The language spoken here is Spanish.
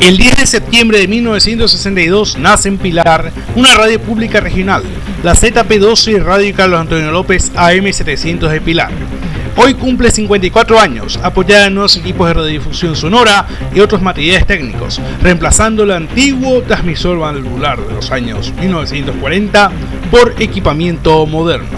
El 10 de septiembre de 1962 nace en Pilar una radio pública regional, la ZP12 Radio Carlos Antonio López AM700 de Pilar. Hoy cumple 54 años, apoyada en nuevos equipos de radiodifusión sonora y otros materiales técnicos, reemplazando el antiguo transmisor valvular de los años 1940 por equipamiento moderno.